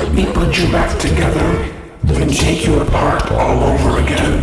Let me put you back together, then take you apart all over again.